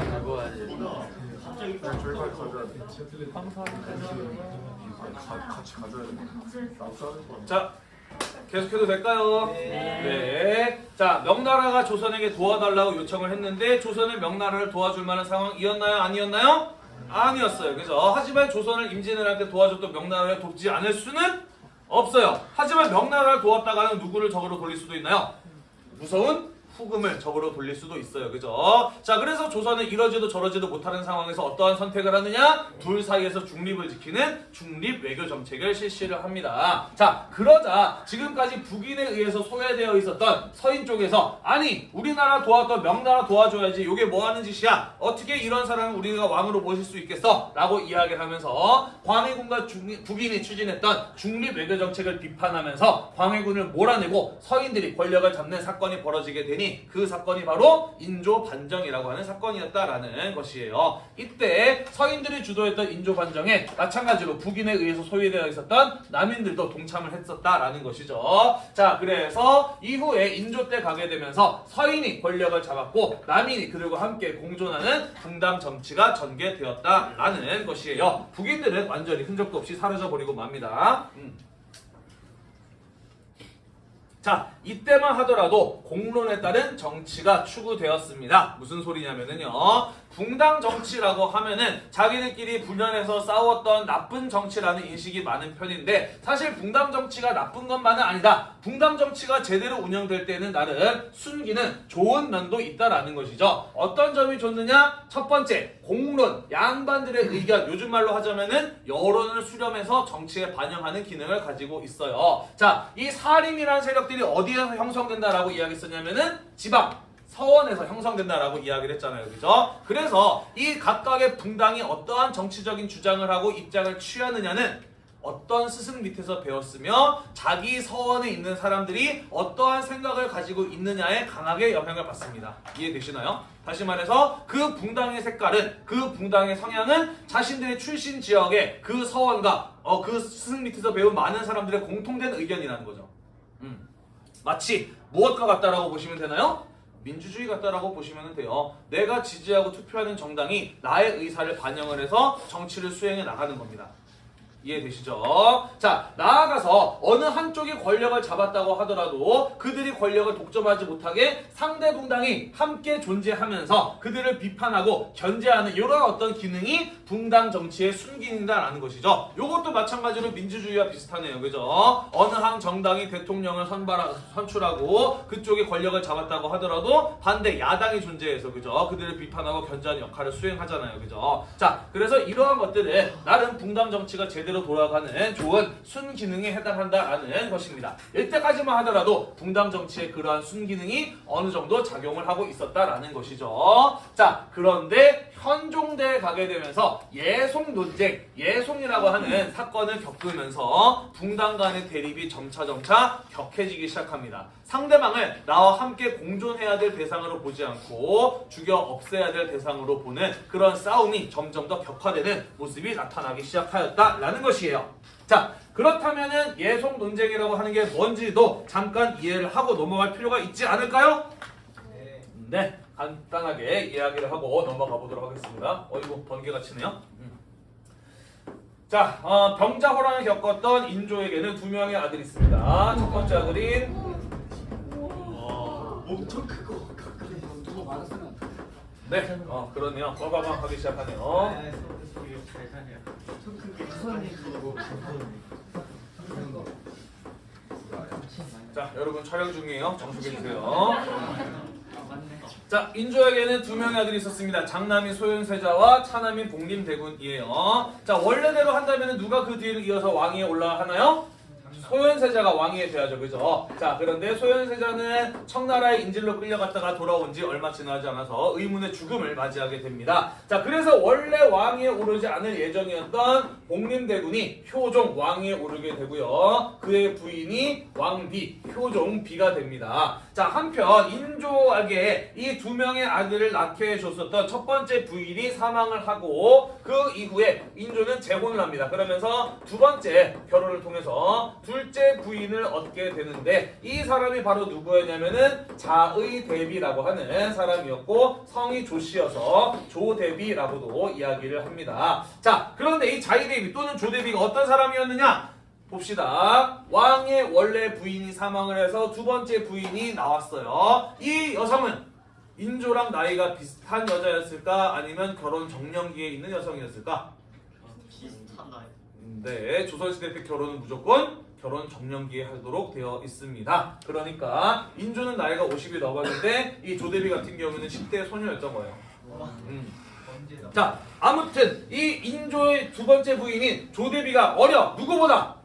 계속해도 될까요? 네. 자, 명나라가 조선에게 도와달라고 요청을 했는데 조선은 명나라를 도와줄 만한 상황이었나요? 아니었나요? 아니었어요. 그죠? 하지만 조선을 임진왜란때 도와줬던 명나라를 돕지 않을 수는 없어요. 하지만 명나라를 도왔다가는 누구를 적으로 돌릴 수도 있나요? 무서운 후금을 적으로 돌릴 수도 있어요. 그죠? 자, 그래서 조선은 이러지도 저러지도 못하는 상황에서 어떠한 선택을 하느냐? 둘 사이에서 중립을 지키는 중립 외교 정책을 실시를 합니다. 자, 그러자 지금까지 북인에 의해서 소외되어 있었던 서인 쪽에서 아니, 우리나라 도왔던 명나라 도와줘야지. 이게 뭐 하는 짓이야? 어떻게 이런 사람을 우리가 왕으로 모실 수 있겠어? 라고 이야기를 하면서 광해군과 중립- 북인이 추진했던 중립 외교 정책을 비판하면서 광해군을 몰아내고 서인들이 권력을 잡는 사건이 벌어지게 되니 그 사건이 바로 인조 반정이라고 하는 사건이었다라는 것이에요. 이때 서인들이 주도했던 인조 반정에 마찬가지로 북인에 의해서 소외되어 있었던 남인들도 동참을 했었다라는 것이죠. 자, 그래서 이후에 인조 때 가게 되면서 서인이 권력을 잡았고 남인이 그들과 함께 공존하는 분당 정치가 전개되었다라는 것이에요. 북인들은 완전히 흔적도 없이 사라져 버리고 맙니다. 음. 자, 이때만 하더라도 공론에 따른 정치가 추구되었습니다. 무슨 소리냐면은요. 붕당 정치라고 하면은 자기들끼리 분열해서 싸웠던 나쁜 정치라는 인식이 많은 편인데 사실 붕당 정치가 나쁜 것만은 아니다. 붕당 정치가 제대로 운영될 때는 나름 순기는 좋은 면도 있다라는 것이죠. 어떤 점이 좋느냐? 첫 번째, 공론, 양반들의 의견, 요즘 말로 하자면은 여론을 수렴해서 정치에 반영하는 기능을 가지고 있어요. 자, 이 사림이라는 세력들이 어디 에서 형성된다라고 이야기했었냐면은 지방, 서원에서 형성된다라고 이야기를 했잖아요. 그죠? 그래서 이 각각의 분당이 어떠한 정치적인 주장을 하고 입장을 취하느냐는 어떤 스승 밑에서 배웠으며 자기 서원에 있는 사람들이 어떠한 생각을 가지고 있느냐에 강하게 영향을 받습니다. 이해되시나요? 다시 말해서 그 붕당의 색깔은 그 붕당의 성향은 자신들의 출신 지역의 그 서원과 어, 그 스승 밑에서 배운 많은 사람들의 공통된 의견이라는 거죠. 음. 마치 무엇과 같다라고 보시면 되나요? 민주주의 같다라고 보시면 돼요. 내가 지지하고 투표하는 정당이 나의 의사를 반영을 해서 정치를 수행해 나가는 겁니다. 이해되시죠? 자, 나아가서 어느 한쪽이 권력을 잡았다고 하더라도 그들이 권력을 독점하지 못하게 상대 붕당이 함께 존재하면서 그들을 비판하고 견제하는 이런 어떤 기능이 붕당 정치의 순기능이다라는 것이죠. 이것도 마찬가지로 민주주의와 비슷하네요. 그죠? 어느 한 정당이 대통령을 선발하, 선출하고 그쪽이 권력을 잡았다고 하더라도 반대 야당이 존재해서 그죠? 그들을 비판하고 견제하는 역할을 수행하잖아요. 그죠? 자, 그래서 이러한 것들을 나름 붕당 정치가 제대로 돌아가는 좋은 순기능에 해당한다라는 것입니다. 이때까지만 하더라도 붕당 정치의 그러한 순기능이 어느 정도 작용을 하고 있었다라는 것이죠. 자, 그런데 현종대에 가게 되면서 예송 논쟁, 예송이라고 하는 사건을 겪으면서 붕당 간의 대립이 점차점차 격해지기 시작합니다. 상대방을 나와 함께 공존해야 될 대상으로 보지 않고 죽여 없애야 될 대상으로 보는 그런 싸움이 점점 더 격화되는 모습이 나타나기 시작하였다라는 것이에요. 자, 그렇다면은 예송 논쟁이라고 하는 게 뭔지도 잠깐 이해를 하고 넘어갈 필요가 있지 않을까요? 네, 간단하게 이야기를 하고 넘어가 보도록 하겠습니다. 어이구, 번개가 치네요. 음. 자, 어, 병자호란을 겪었던 인조에게는 두 명의 아들이 있습니다. 첫 번째 아들인 엄청 크고 가까이 누가 많았으면 네, 어, 그러네요. 빠바방 하기 시작하네요. 잘 사냐 손크게 크고 자, 여러분 촬영 중이에요. 정숙해 주세요. 자, 인조에게는 두 명의 아들이 있었습니다. 장남인 소윤세자와 차남인 복림대군이에요. 자, 원래대로 한다면 누가 그 뒤를 이어서 왕위에 올라가나요? 소현세자가 왕이 돼야죠, 그죠? 자, 그런데 소현세자는 청나라의 인질로 끌려갔다가 돌아온 지 얼마 지나지 않아서 의문의 죽음을 맞이하게 됩니다. 자, 그래서 원래 왕위에 오르지 않을 예정이었던 복림대군이 효종 왕위에 오르게 되고요. 그의 부인이 왕비, 효종 비가 됩니다. 자, 한편 인조에게 이 두 명의 아들을 낳게 해줬었던 첫 번째 부인이 사망을 하고 그 이후에 인조는 재혼을 합니다. 그러면서 두 번째 결혼을 통해서 둘째 부인을 얻게 되는데 이 사람이 바로 누구였냐면은 자의 대비라고 하는 사람이었고 성이 조씨여서 조대비라고도 이야기를 합니다. 자, 그런데 이 자의 대비 또는 조대비가 어떤 사람이었느냐? 봅시다. 왕의 원래 부인이 사망을 해서 두 번째 부인이 나왔어요. 이 여성은 인조랑 나이가 비슷한 여자였을까? 아니면 결혼 정년기에 있는 여성이었을까? 비슷한 나이 네, 조선시대 때 결혼은 무조건 결혼 정년기에 하도록 되어 있습니다. 그러니까 인조는 나이가 50이 넘었는데 이 조대비 같은 경우는 10대 소녀였던 거예요. 음. 자, 아무튼 이 인조의 두 번째 부인인 조대비가 어려 누구보다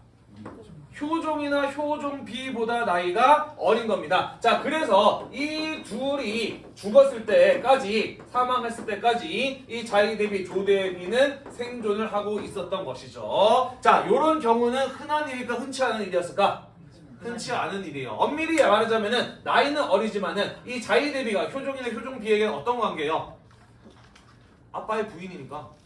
효종이나 효종비보다 나이가 어린 겁니다. 자, 그래서 이 둘이 죽었을 때까지 사망했을 때까지 이 자이 대비 조 대비는 생존을 하고 있었던 것이죠. 자, 요런 경우는 흔한 일일까 흔치 않은 일이었을까? 흔치 않은 일이에요. 엄밀히 말하자면은 나이는 어리지만은 이 자이 대비가 효종이나 효종비에게는 어떤 관계예요? 아빠의 부인이니까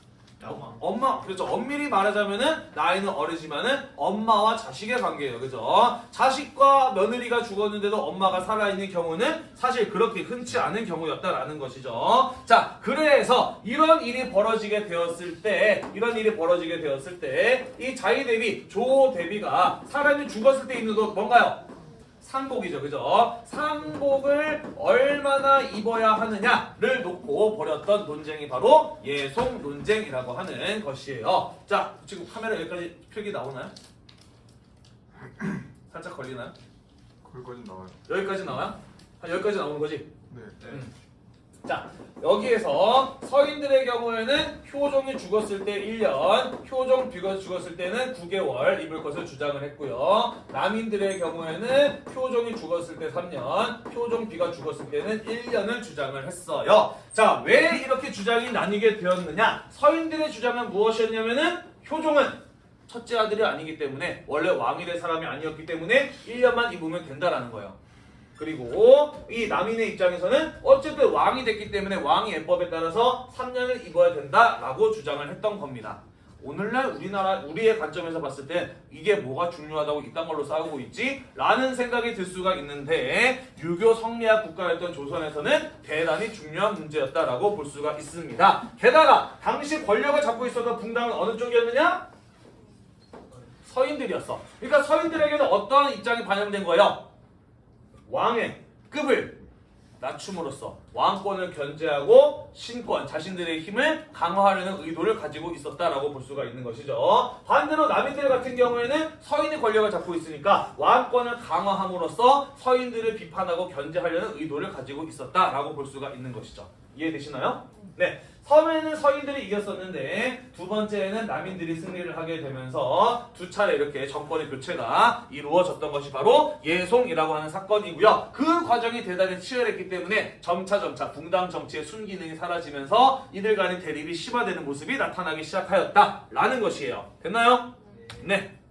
야마 엄마 그렇죠. 엄밀히 말하자면은 나이는 어리지만은 엄마와 자식의 관계예요. 그죠? 자식과 며느리가 죽었는데도 엄마가 살아있는 경우는 사실 그렇게 흔치 않은 경우였다라는 것이죠. 자 그래서 이런 일이 벌어지게 되었을 때 이런 일이 벌어지게 되었을 때 이 자이 대비 조 대비가 사람이 죽었을 때 입는 옷 뭔가요 상복이죠, 그죠? 상복을 얼마나 입어야 하느냐를 놓고 벌였던 논쟁이 바로 예송 논쟁이라고 하는 것이에요. 자, 지금 카메라 여기까지 표기 나오나요? 살짝 걸리나요? 거기까지 나와요. 여기까지 나와요? 아, 여기까지 나오는 거지? 네. 자, 여기에서 서인들의 경우에는 효종이 죽었을 때 1년, 효종 비가 죽었을 때는 9개월 입을 것을 주장을 했고요. 남인들의 경우에는 효종이 죽었을 때 3년, 효종 비가 죽었을 때는 1년을 주장을 했어요. 자, 왜 이렇게 주장이 나뉘게 되었느냐? 서인들의 주장은 무엇이었냐면은 효종은 첫째 아들이 아니기 때문에 원래 왕이 될 사람이 아니었기 때문에 1년만 입으면 된다라는 거예요. 그리고 이 남인의 입장에서는 어쨌든 왕이 됐기 때문에 왕의 예법에 따라서 3년을 입어야 된다라고 주장을 했던 겁니다. 오늘날 우리나라 우리의 관점에서 봤을 때 이게 뭐가 중요하다고 이딴 걸로 싸우고 있지? 라는 생각이 들 수가 있는데 유교 성리학 국가였던 조선에서는 대단히 중요한 문제였다라고 볼 수가 있습니다. 게다가 당시 권력을 잡고 있었던 붕당은 어느 쪽이었느냐? 서인들이었어. 그러니까 서인들에게는 어떠한 입장이 반영된 거예요? 왕의 급을 낮춤으로써 왕권을 견제하고 신권, 자신들의 힘을 강화하려는 의도를 가지고 있었다라고 볼 수가 있는 것이죠. 반대로 남인들 같은 경우에는 서인의 권력을 잡고 있으니까 왕권을 강화함으로써 서인들을 비판하고 견제하려는 의도를 가지고 있었다라고 볼 수가 있는 것이죠. 이해되시나요? 네. 처음에는 서인들이 이겼었는데 두 번째에는 남인들이 승리를 하게 되면서 두 차례 이렇게 정권의 교체가 이루어졌던 것이 바로 예송이라고 하는 사건이고요. 그 과정이 대단히 치열했기 때문에 점차 점차 붕당 정치의 순기능이 사라지면서 이들 간의 대립이 심화되는 모습이 나타나기 시작하였다라는 것이에요. 됐나요? 네.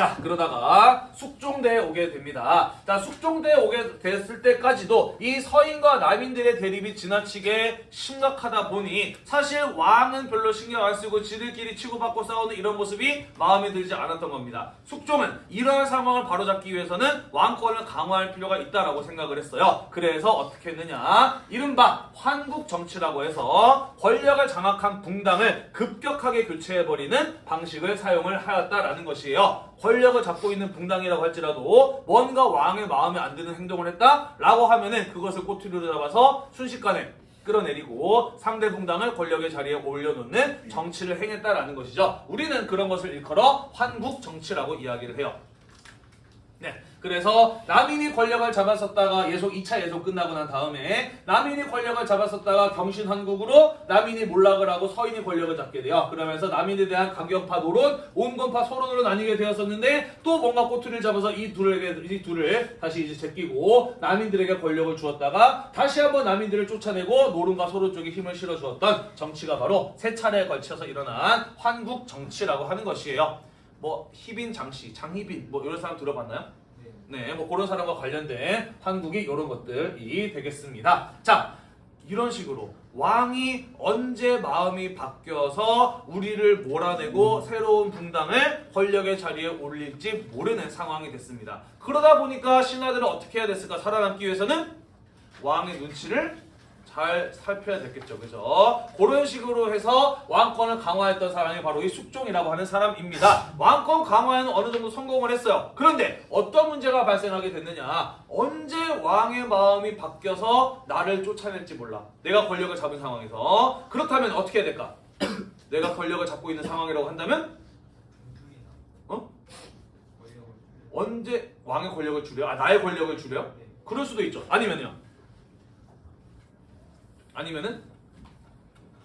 자 그러다가 숙종대에 오게 됩니다. 자 숙종대에 오게 됐을 때까지도 이 서인과 남인들의 대립이 지나치게 심각하다 보니 사실 왕은 별로 신경 안 쓰고 지들끼리 치고받고 싸우는 이런 모습이 마음에 들지 않았던 겁니다. 숙종은 이러한 상황을 바로잡기 위해서는 왕권을 강화할 필요가 있다라고 생각을 했어요. 그래서 어떻게 했느냐 이른바 환국 정치라고 해서 권력을 장악한 붕당을 급격하게 교체해버리는 방식을 사용을 하였다라는 것이에요. 권력을 잡고 있는 붕당이라고 할지라도 뭔가 왕의 마음에 안 드는 행동을 했다라고 하면은 그것을 꼬투리로 잡아서 순식간에 끌어내리고 상대 붕당을 권력의 자리에 올려놓는 정치를 행했다라는 것이죠. 우리는 그런 것을 일컬어 환국 정치라고 이야기를 해요. 네. 그래서 남인이 권력을 잡았었다가 예송 2차 예송 끝나고 난 다음에 남인이 권력을 잡았었다가 경신환국으로 남인이 몰락을 하고 서인이 권력을 잡게 돼요. 그러면서 남인에 대한 강경파 노론, 온건파 소론으로 나뉘게 되었었는데 또 뭔가 꼬투리를 잡아서 이 둘에게 이 둘을 다시 이제 제끼고 남인들에게 권력을 주었다가 다시 한번 남인들을 쫓아내고 노론과 소론 쪽에 힘을 실어 주었던 정치가 바로 세 차례에 걸쳐서 일어난 환국 정치라고 하는 것이에요. 뭐 희빈 장씨, 장희빈 뭐 이런 사람 들어봤나요? 네, 뭐 그런 사람과 관련된 한국이 이런 것들이 되겠습니다. 자, 이런 식으로 왕이 언제 마음이 바뀌어서 우리를 몰아내고 새로운 붕당을 권력의 자리에 올릴지 모르는 상황이 됐습니다. 그러다 보니까 신하들은 어떻게 해야 됐을까? 살아남기 위해서는 왕의 눈치를 잘 살펴야 됐겠죠. 그죠? 그런 식으로 해서 왕권을 강화했던 사람이 바로 이 숙종이라고 하는 사람입니다. 왕권 강화에는 어느 정도 성공을 했어요. 그런데 어떤 문제가 발생하게 됐느냐? 언제 왕의 마음이 바뀌어서 나를 쫓아낼지 몰라. 내가 권력을 잡은 상황에서. 그렇다면 어떻게 해야 될까? 내가 권력을 잡고 있는 상황이라고 한다면 어? 언제 왕의 권력을 줄여? 아, 나의 권력을 줄여? 그럴 수도 있죠. 아니면요. 아니면은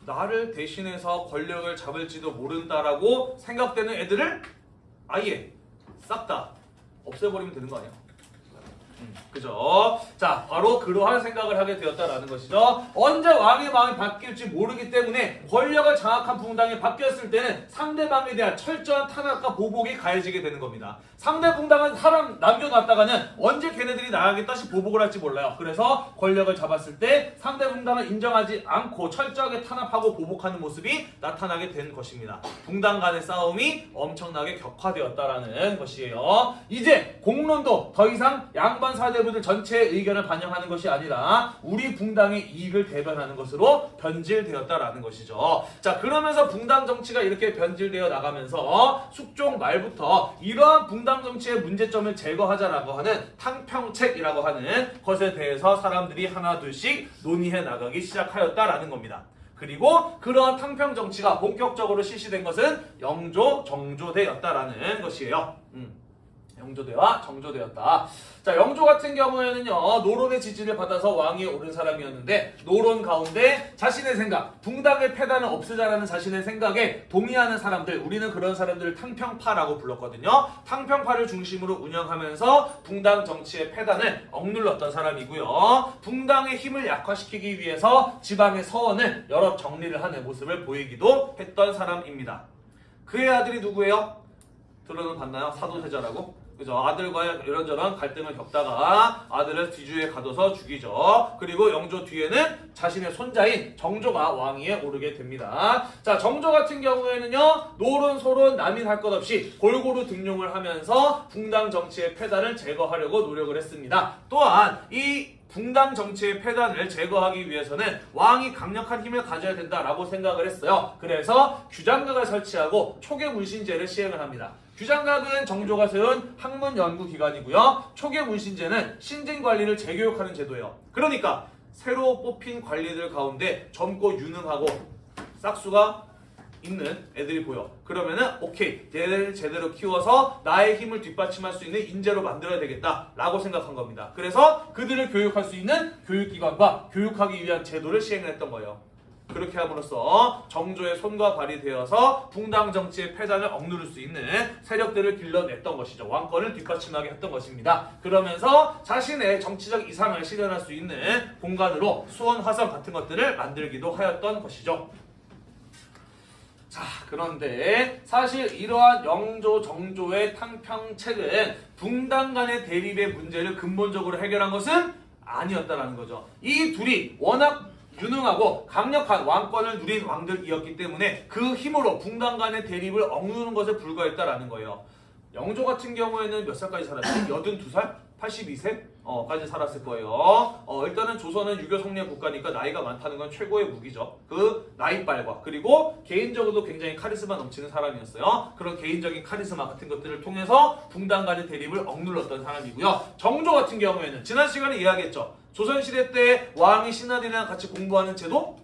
나를 대신해서 권력을 잡을지도 모른다라고 생각되는 애들을 아예 싹 다 없애버리면 되는 거 아니야? 음, 그죠? 자, 바로 그러한 생각을 하게 되었다라는 것이죠. 언제 왕의 마음이 바뀔지 모르기 때문에 권력을 장악한 붕당이 바뀌었을 때는 상대방에 대한 철저한 탄압과 보복이 가해지게 되는 겁니다. 상대 붕당은 사람 남겨놨다가는 언제 걔네들이 나가겠다 시 보복을 할지 몰라요. 그래서 권력을 잡았을 때 상대 붕당을 인정하지 않고 철저하게 탄압하고 보복하는 모습이 나타나게 된 것입니다. 붕당 간의 싸움이 엄청나게 격화되었다라는 것이에요. 이제 공론도 더 이상 양반 사대부들 전체의 의견을 반영하는 것이 아니라 우리 붕당의 이익을 대변하는 것으로 변질되었다라는 것이죠. 자 그러면서 붕당 정치가 이렇게 변질되어 나가면서 숙종 말부터 이러한 붕당 정치의 문제점을 제거하자라고 하는 탕평책이라고 하는 것에 대해서 사람들이 하나 둘씩 논의해 나가기 시작하였다라는 겁니다. 그리고 그러한 탕평 정치가 본격적으로 실시된 것은 영조 정조대였다라는 것이에요. 음. 영조대와 정조대였다. 자, 영조 같은 경우에는요, 노론의 지지를 받아서 왕위에 오른 사람이었는데, 노론 가운데 자신의 생각, 붕당의 패단을 없애자라는 자신의 생각에 동의하는 사람들, 우리는 그런 사람들을 탕평파라고 불렀거든요. 탕평파를 중심으로 운영하면서 붕당 정치의 패단을 억눌렀던 사람이고요. 붕당의 힘을 약화시키기 위해서 지방의 서원을 여러 정리를 하는 모습을 보이기도 했던 사람입니다. 그의 아들이 누구예요? 들어는 봤나요? 사도세자라고? 그죠? 아들과 이런저런 갈등을 겪다가 아들을 뒤주에 가둬서 죽이죠. 그리고 영조 뒤에는 자신의 손자인 정조가 왕위에 오르게 됩니다. 자, 정조 같은 경우에는요, 노론, 소론, 남인 할 것 없이 골고루 등용을 하면서 붕당 정치의 폐단을 제거하려고 노력을 했습니다. 또한 이 붕당 정치의 폐단을 제거하기 위해서는 왕이 강력한 힘을 가져야 된다라고 생각을 했어요. 그래서 규장각을 설치하고 초계 문신제를 시행을 합니다. 규장각은 정조가 세운 학문 연구 기관이고요. 초계 문신제는 신진 관리를 재교육하는 제도예요. 그러니까 새로 뽑힌 관리들 가운데 젊고 유능하고 싹수가 있는 애들이 보여. 그러면은 오케이 얘를 제대로 키워서 나의 힘을 뒷받침할 수 있는 인재로 만들어야 되겠다 라고 생각한 겁니다. 그래서 그들을 교육할 수 있는 교육기관과 교육하기 위한 제도를 시행했던 거예요. 그렇게 함으로써 정조의 손과 발이 되어서 붕당 정치의 패단을 억누를 수 있는 세력들을 길러냈던 것이죠. 왕권을 뒷받침하게 했던 것입니다. 그러면서 자신의 정치적 이상을 실현할 수 있는 공간으로 수원 화성 같은 것들을 만들기도 하였던 것이죠. 자, 그런데 사실 이러한 영조 정조의 탕평책은 붕당 간의 대립의 문제를 근본적으로 해결한 것은 아니었다라는 거죠. 이 둘이 워낙 유능하고 강력한 왕권을 누린 왕들이었기 때문에 그 힘으로 붕당 간의 대립을 억누르는 것에 불과했다라는 거예요. 영조 같은 경우에는 몇 살까지 살았지? 82살? 82세? 어, 까지 살았을 거예요. 어, 일단은 조선은 유교 성리의 국가니까 나이가 많다는 건 최고의 무기죠. 그 나이빨과 그리고 개인적으로도 굉장히 카리스마 넘치는 사람이었어요. 그런 개인적인 카리스마 같은 것들을 통해서 붕당 간의 대립을 억눌렀던 사람이고요. 정조 같은 경우에는 지난 시간에 이야기했죠. 조선시대 때 왕이 신하들이랑 같이 공부하는 제도?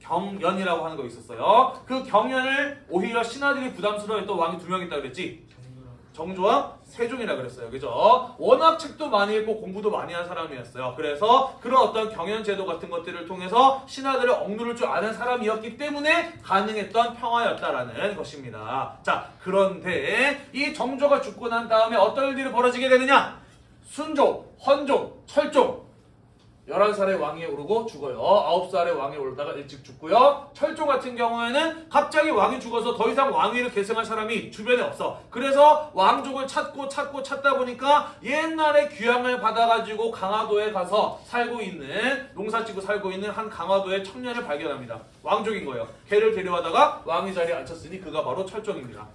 경연이라고 하는 거 있었어요. 그 경연을 오히려 신하들이 부담스러워했던 왕이 두 명 있다 그랬지. 정조와 세종이라 그랬어요. 그죠? 워낙 책도 많이 읽고 공부도 많이 한 사람이었어요. 그래서 그런 어떤 경연 제도 같은 것들을 통해서 신하들을 억누를 줄 아는 사람이었기 때문에 가능했던 평화였다라는 것입니다. 자, 그런데 이 정조가 죽고 난 다음에 어떤 일들이 벌어지게 되느냐? 순종, 헌종, 철종 11살에 왕위에 오르고 죽어요. 9살에 왕위에 오르다가 일찍 죽고요. 철종 같은 경우에는 갑자기 왕이 죽어서 더 이상 왕위를 계승할 사람이 주변에 없어. 그래서 왕족을 찾고 찾고 찾다 보니까 옛날에 귀향을 받아가지고 강화도에 가서 살고 있는 농사 짓고 살고 있는 한 강화도의 청년을 발견합니다. 왕족인 거예요. 걔를 데려와다가 왕위 자리에 앉혔으니 그가 바로 철종입니다.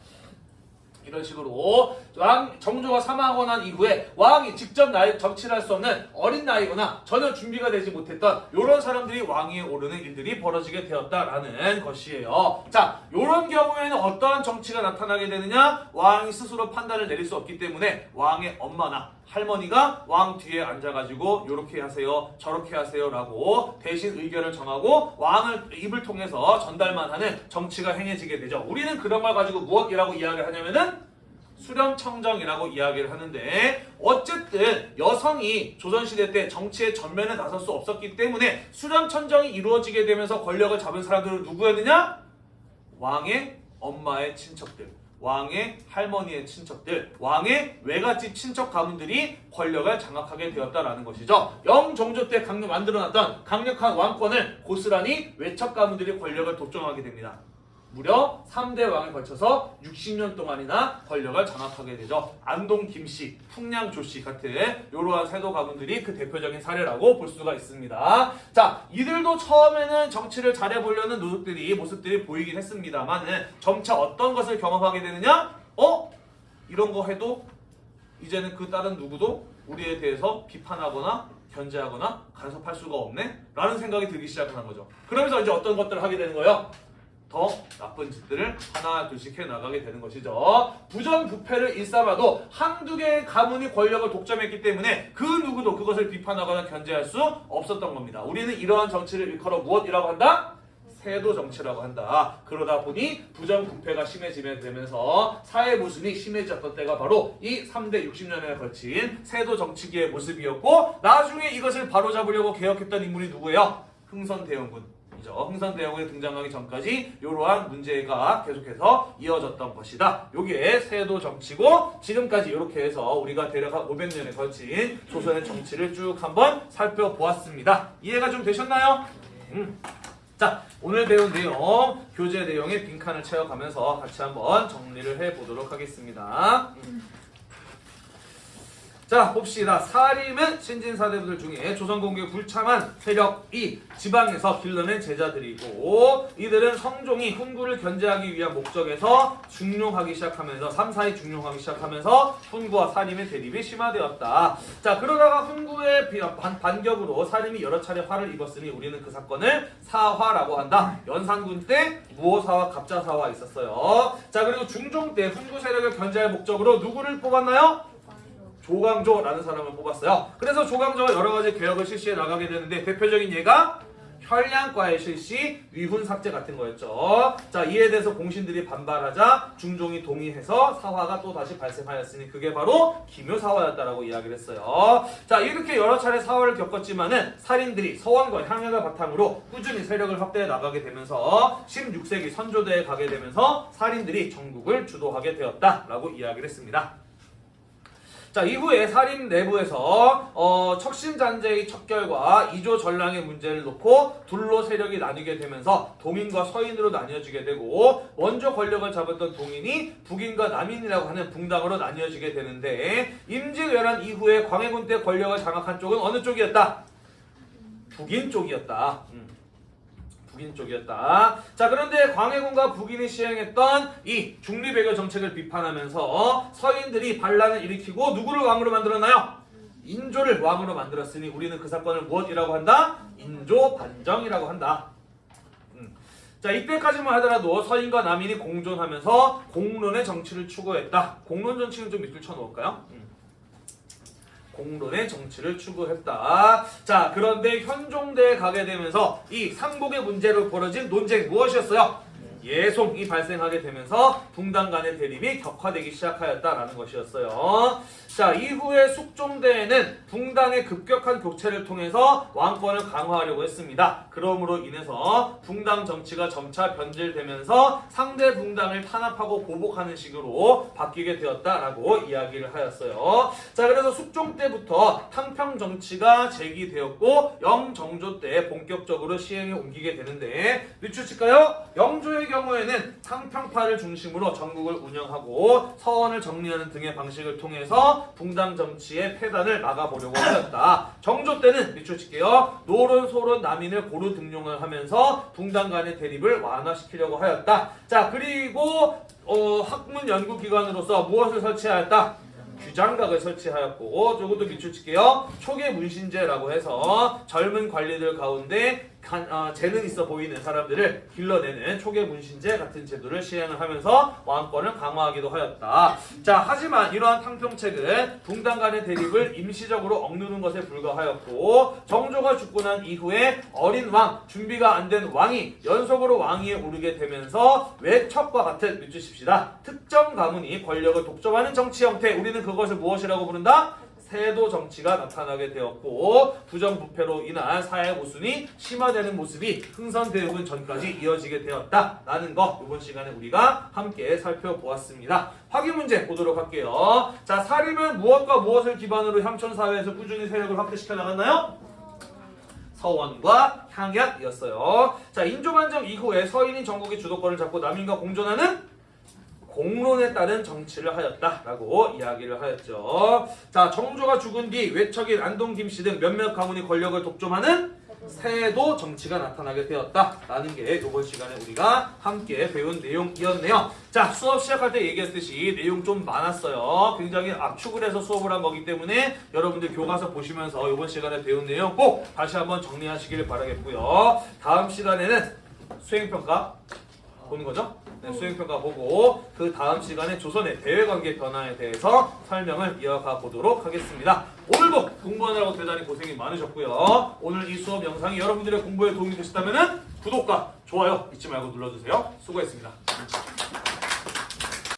이런 식으로 왕 정조가 사망하고 난 이후에 왕이 직접 나이 정치를 할 수 없는 어린 나이거나 전혀 준비가 되지 못했던 이런 사람들이 왕위에 오르는 일들이 벌어지게 되었다라는 것이에요. 자, 이런 경우에는 어떠한 정치가 나타나게 되느냐? 왕이 스스로 판단을 내릴 수 없기 때문에 왕의 엄마나 할머니가 왕 뒤에 앉아가지고 요렇게 하세요 저렇게 하세요 라고 대신 의견을 정하고 왕을 입을 통해서 전달만 하는 정치가 행해지게 되죠. 우리는 그런 걸 가지고 무엇이라고 이야기를 하냐면은 수렴청정이라고 이야기를 하는데 어쨌든 여성이 조선시대 때 정치의 전면에 나설 수 없었기 때문에 수렴청정이 이루어지게 되면서 권력을 잡은 사람들은 누구였느냐? 왕의 엄마의 친척들 왕의 할머니의 친척들, 왕의 외갓집 친척 가문들이 권력을 장악하게 되었다라는 것이죠. 영종조 때 강력 만들어놨던 강력한 왕권을 고스란히 외척 가문들이 권력을 독점하게 됩니다. 무려 3대 왕에 걸쳐서 60년 동안이나 권력을 장악하게 되죠. 안동 김씨, 풍량 조씨 같은 이러한 세도 가문들이 그 대표적인 사례라고 볼 수가 있습니다. 자, 이들도 처음에는 정치를 잘해보려는 노력들이 모습들이 보이긴 했습니다만은 점차 어떤 것을 경험하게 되느냐? 어? 이런 거 해도 이제는 그 다른 누구도 우리에 대해서 비판하거나 견제하거나 간섭할 수가 없네? 라는 생각이 들기 시작하는 거죠. 그러면서 이제 어떤 것들을 하게 되는 거예요? 더 나쁜 짓들을 하나 둘씩 해 나가게 되는 것이죠. 부정부패를 일삼아도 한두 개의 가문이 권력을 독점했기 때문에 그 누구도 그것을 비판하거나 견제할 수 없었던 겁니다. 우리는 이러한 정치를 일컬어 무엇이라고 한다? 세도 정치라고 한다. 그러다 보니 부정부패가 심해지게 되면서 사회 모순이 심해졌던 때가 바로 이 3대 60년에 걸친 세도 정치기의 모습이었고 나중에 이것을 바로잡으려고 개혁했던 인물이 누구예요? 흥선대원군. 이죠. 흥선대원군이 등장하기 전까지 이러한 문제가 계속해서 이어졌던 것이다. 요게 세도 정치고 지금까지 이렇게 해서 우리가 대략 한 500년에 걸친 조선의 정치를 쭉 한번 살펴보았습니다. 이해가 좀 되셨나요? 음. 자, 오늘 배운 내용, 교재 내용의 빈칸을 채워가면서 같이 한번 정리를 해보도록 하겠습니다. 음. 자 봅시다. 사림은 신진사대부들 중에 조선공국에 불참한 세력이 지방에서 길러낸 제자들이고 이들은 성종이 훈구를 견제하기 위한 목적에서 중용하기 시작하면서 3, 4위 중용하기 시작하면서 훈구와 사림의 대립이 심화되었다. 자 그러다가 훈구의 비- 반, 반격으로 사림이 여러 차례 화를 입었으니 우리는 그 사건을 사화라고 한다. 연산군 때 무호사와 갑자사화 있었어요. 자 그리고 중종 때 훈구 세력을 견제할 목적으로 누구를 뽑았나요? 조광조라는 사람을 뽑았어요. 그래서 조광조가 여러 가지 개혁을 실시해 나가게 되는데 대표적인 예가 혈량과의 실시, 위훈 삭제 같은 거였죠. 자 이에 대해서 공신들이 반발하자 중종이 동의해서 사화가 또 다시 발생하였으니 그게 바로 기묘사화였다라고 이야기를 했어요. 자 이렇게 여러 차례 사화를 겪었지만은 살인들이 서원과 향약을 바탕으로 꾸준히 세력을 확대해 나가게 되면서 16세기 선조대에 가게 되면서 살인들이 전국을 주도하게 되었다라고 이야기를 했습니다. 자 이후에 살인 내부에서 어, 척신잔재의 척결과 이조 전랑의 문제를 놓고 둘로 세력이 나뉘게 되면서 동인과 서인으로 나뉘어지게 되고 먼저 권력을 잡았던 동인이 북인과 남인이라고 하는 붕당으로 나뉘어지게 되는데 임진왜란 이후에 광해군 때 권력을 장악한 쪽은 어느 쪽이었다? 북인 쪽이었다. 음. 북인 쪽이었다. 자 그런데 광해군과 북인이 시행했던 이 중리배교 정책을 비판하면서 서인들이 반란을 일으키고 누구를 왕으로 만들었나요? 인조를 왕으로 만들었으니 우리는 그 사건을 무엇이라고 한다? 인조 반정이라고 한다. 음. 자 이때까지만 하더라도 서인과 남인이 공존하면서 공론의 정치를 추구했다. 공론 정치는 좀 밑줄 쳐놓을까요? 음. 공론의 정치를 추구했다. 자, 그런데 현종대에 가게 되면서 이 삼국의 문제로 벌어진 논쟁 무엇이었어요? 예송이 발생하게 되면서 붕당 간의 대립이 격화되기 시작하였다라는 것이었어요. 자, 이후에 숙종대에는 붕당의 급격한 교체를 통해서 왕권을 강화하려고 했습니다. 그러므로 인해서 붕당 정치가 점차 변질되면서 상대 붕당을 탄압하고 보복하는 식으로 바뀌게 되었다라고 이야기를 하였어요. 자, 그래서 숙종 때부터 탕평 정치가 제기되었고 영정조 때 본격적으로 시행에 옮기게 되는데 밑줄칠까요? 영조의 경우에는 탕평파를 중심으로 전국을 운영하고 서원을 정리하는 등의 방식을 통해서 붕당 정치의 폐단을 막아보려고 하였다. 정조 때는 밑줄칠게요. 노론, 소론, 남인을 고루 등용을 하면서 붕당 간의 대립을 완화시키려고 하였다. 자 그리고 어, 학문 연구기관으로서 무엇을 설치하였다? 규장각을 설치하였고 저것도 밑줄 칠게요. 초계 문신제라고 해서 젊은 관리들 가운데 간, 어, 재능 있어 보이는 사람들을 길러내는 초계 문신제 같은 제도를 시행을 하면서 왕권을 강화하기도 하였다. 자 하지만 이러한 탕평책은 붕당 간의 대립을 임시적으로 억누르는 것에 불과하였고 정조가 죽고 난 이후에 어린 왕 준비가 안 된 왕이 연속으로 왕위에 오르게 되면서 외척과 같은 밑주십시다. 특정 가문이 권력을 독점하는 정치 형태 우리는 그것을 무엇이라고 부른다? 세도 정치가 나타나게 되었고 부정부패로 인한 사회 모순이 심화되는 모습이 흥선대육은 전까지 이어지게 되었다라는 거 이번 시간에 우리가 함께 살펴보았습니다. 확인 문제 보도록 할게요. 자 사림은 무엇과 무엇을 기반으로 향촌 사회에서 꾸준히 세력을 확대시켜 나갔나요? 서원과 향약이었어요. 자 인조반정 이후에 서인이 전국의 주도권을 잡고 남인과 공존하는 공론에 따른 정치를 하였다라고 이야기를 하였죠. 자, 정조가 죽은 뒤 외척인 안동 김씨 등 몇몇 가문이 권력을 독점하는 세도 정치가 나타나게 되었다라는 게 이번 시간에 우리가 함께 배운 내용이었네요. 자, 수업 시작할 때 얘기했듯이 내용 좀 많았어요. 굉장히 압축을 해서 수업을 한 거기 때문에 여러분들 교과서 보시면서 이번 시간에 배운 내용 꼭 다시 한번 정리하시기를 바라겠고요. 다음 시간에는 수행평가 보는 거죠? 네, 수행평가 보고 그 다음 시간에 조선의 대외관계 변화에 대해서 설명을 이어가 보도록 하겠습니다. 오늘도 공부하느라고 대단히 고생이 많으셨고요. 오늘 이 수업 영상이 여러분들의 공부에 도움이 되셨다면 구독과 좋아요 잊지 말고 눌러주세요. 수고했습니다.